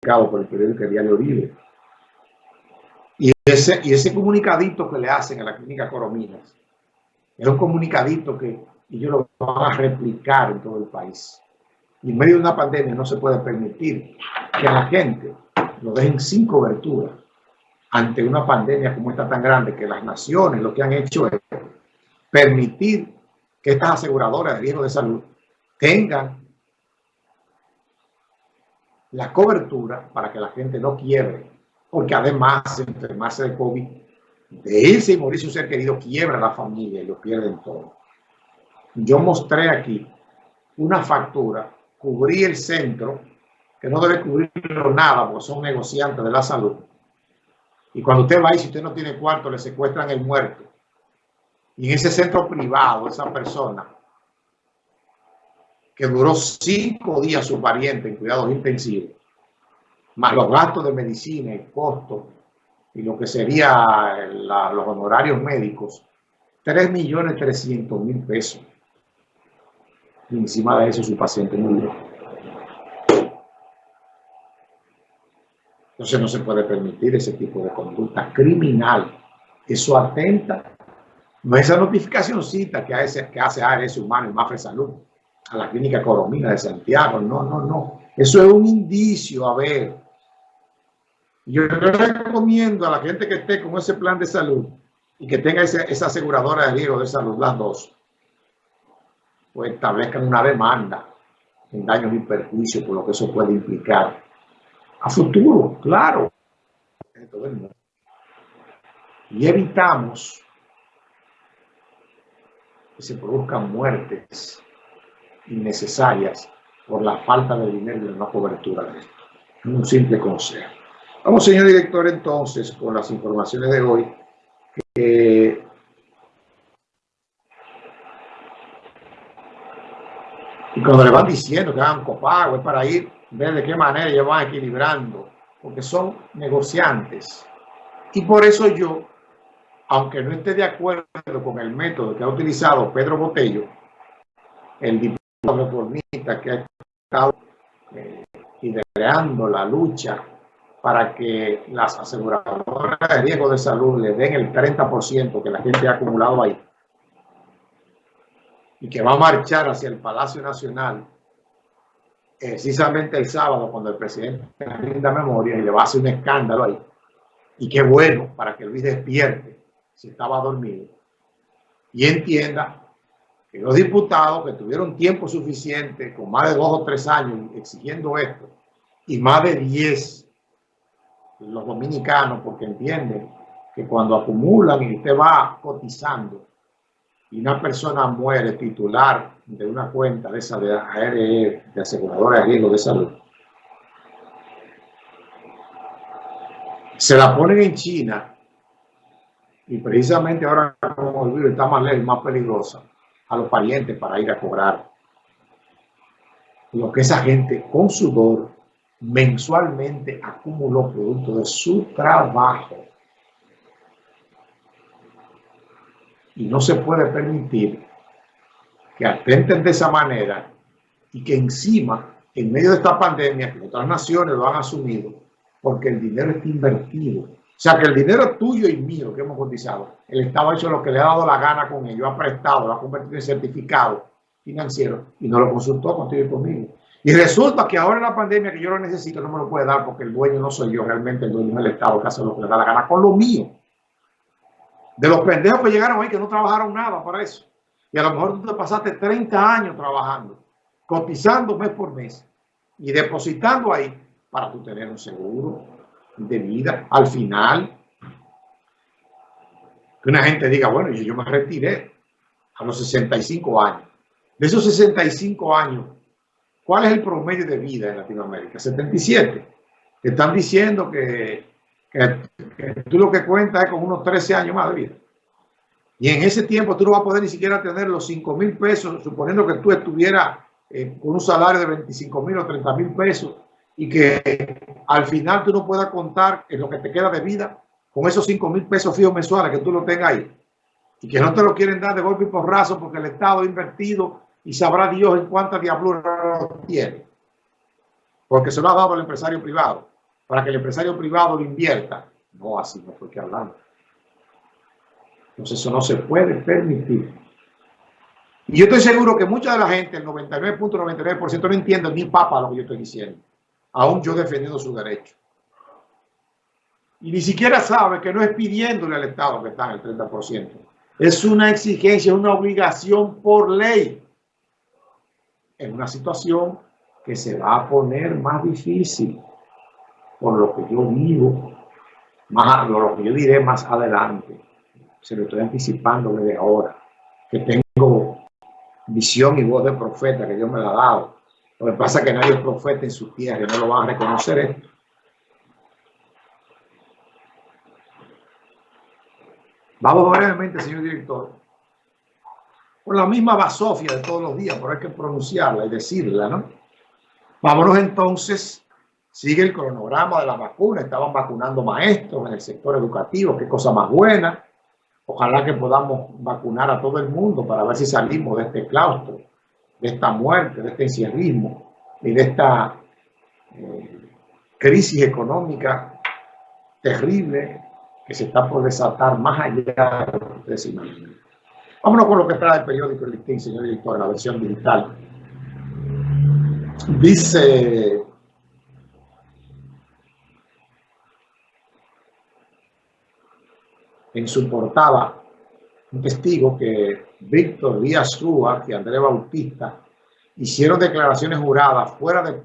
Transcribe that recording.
publicado por el periódico Diario Libre. Y ese, y ese comunicadito que le hacen a la clínica Corominas es un comunicadito que ellos lo van a replicar en todo el país. Y en medio de una pandemia no se puede permitir que la gente lo dejen sin cobertura ante una pandemia como esta tan grande, que las naciones lo que han hecho es permitir que estas aseguradoras de riesgo de salud tengan la cobertura para que la gente no quiebre, porque además enfermarse de COVID, de irse y morir su ser querido, quiebra la familia y lo pierden todo. Yo mostré aquí una factura, cubrí el centro, que no debe cubrirlo nada porque son negociantes de la salud. Y cuando usted va y si usted no tiene cuarto, le secuestran el muerto. Y en ese centro privado, esa persona que duró cinco días su pariente en cuidados intensivos, más los gastos de medicina y costo y lo que sería los honorarios médicos, 3.300.000 pesos. Y encima de eso su paciente murió. Entonces no se puede permitir ese tipo de conducta criminal. Eso atenta. No es esa notificacióncita que hace, que hace ARS Humano y Mafre Salud a la clínica Coromina de Santiago. No, no, no. Eso es un indicio, a ver. Yo recomiendo a la gente que esté con ese plan de salud y que tenga esa aseguradora de riesgo de salud, las dos, pues establezcan una demanda en daños y perjuicios por lo que eso puede implicar a futuro, claro, Y evitamos que se produzcan muertes innecesarias por la falta de dinero y de una cobertura de esto. Un simple consejo. Vamos, señor director, entonces, con las informaciones de hoy. Que y cuando le van diciendo que hagan copago, es para ir, ver de qué manera ellos van equilibrando, porque son negociantes. Y por eso yo, aunque no esté de acuerdo con el método que ha utilizado Pedro Botello, el reformista que ha estado eh, liderando la lucha para que las aseguradoras de riesgo de salud le den el 30% que la gente ha acumulado ahí y que va a marchar hacia el Palacio Nacional precisamente el sábado cuando el presidente rinda memoria y le va a hacer un escándalo ahí. Y qué bueno para que Luis despierte si estaba dormido y entienda que los diputados que tuvieron tiempo suficiente, con más de dos o tres años exigiendo esto, y más de diez los dominicanos, porque entienden que cuando acumulan y usted va cotizando y una persona muere titular de una cuenta de esa de ARE, de aseguradora de riesgo de salud, se la ponen en China y precisamente ahora como el virus está más lejos, más peligrosa, a los parientes para ir a cobrar lo que esa gente con sudor mensualmente acumuló producto de su trabajo. Y no se puede permitir que atenten de esa manera y que encima, en medio de esta pandemia, que otras naciones lo han asumido, porque el dinero está invertido o sea que el dinero tuyo y mío que hemos cotizado, el Estado ha hecho lo que le ha dado la gana con ello, ha prestado, lo ha convertido en certificado financiero y no lo consultó contigo y conmigo. Y resulta que ahora en la pandemia que yo lo necesito no me lo puede dar porque el dueño no soy yo, realmente el dueño es el Estado que hace lo que le da la gana con lo mío. De los pendejos que llegaron ahí que no trabajaron nada para eso. Y a lo mejor tú te pasaste 30 años trabajando, cotizando mes por mes y depositando ahí para tú tener un seguro, de vida al final. Que una gente diga, bueno, yo, yo me retiré a los 65 años. De esos 65 años, ¿cuál es el promedio de vida en Latinoamérica? 77. Te están diciendo que, tú lo que cuentas es con unos 13 años más de vida. Y en ese tiempo tú no vas a poder ni siquiera tener los 5 mil pesos, suponiendo que tú estuvieras eh, con un salario de 25 mil o 30 mil pesos y que al final tú no puedas contar en lo que te queda de vida con esos 5 mil pesos fijos mensuales que tú lo tengas ahí y que no te lo quieren dar de golpe y porrazo porque el Estado ha invertido y sabrá Dios en cuánta diablura lo tiene porque se lo ha dado al empresario privado para que el empresario privado lo invierta. No, así no fue que hablamos. Entonces eso no se puede permitir. Y yo estoy seguro que mucha de la gente, el 99.99% no entiende ni papa lo que yo estoy diciendo. Aún yo defendiendo su derecho. Y ni siquiera sabe que no es pidiéndole al Estado que está en el 30%. Es una exigencia, una obligación por ley. En una situación que se va a poner más difícil por lo que yo digo, más, lo que yo diré más adelante. Se lo estoy anticipando desde ahora, que tengo visión y voz de profeta que Dios me la ha dado. Lo que pasa es que nadie es profeta en su tierra, no lo van a reconocer esto. Vamos brevemente, señor director, por la misma basofia de todos los días, pero hay que pronunciarla y decirla, ¿no? Vámonos entonces, sigue el cronograma de la vacuna, estaban vacunando maestros en el sector educativo, qué cosa más buena. Ojalá que podamos vacunar a todo el mundo para ver si salimos de este claustro, de esta muerte, de este encierrismo y de esta eh, crisis económica terrible que se está por desatar más allá de lo que ustedes imaginan. Vámonos con lo que trae el periódico El Listín, señor director, la versión digital. Dice en su portada un testigo que Víctor Díaz Rúa y Andrés Bautista hicieron declaraciones juradas fuera de plan